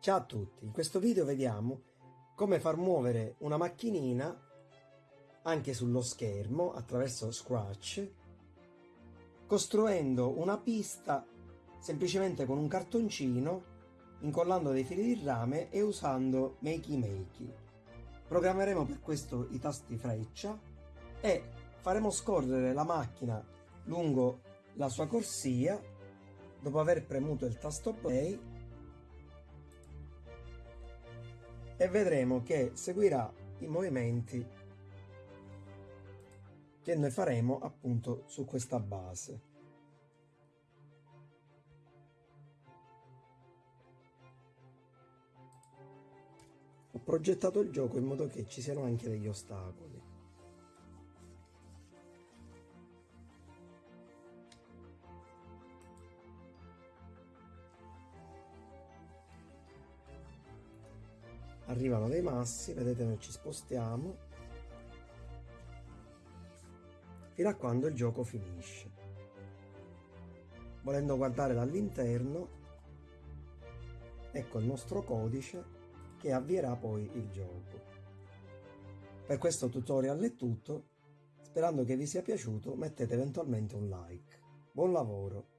Ciao a tutti, in questo video vediamo come far muovere una macchinina anche sullo schermo attraverso Scratch costruendo una pista semplicemente con un cartoncino incollando dei fili di rame e usando Makey Makey. Programmeremo per questo i tasti freccia e faremo scorrere la macchina lungo la sua corsia dopo aver premuto il tasto play e vedremo che seguirà i movimenti che noi faremo appunto su questa base. Ho progettato il gioco in modo che ci siano anche degli ostacoli. Arrivano dei massi vedete noi ci spostiamo. Fino a quando il gioco finisce. Volendo guardare dall'interno ecco il nostro codice che avvierà poi il gioco. Per questo tutorial è tutto. Sperando che vi sia piaciuto mettete eventualmente un like. Buon lavoro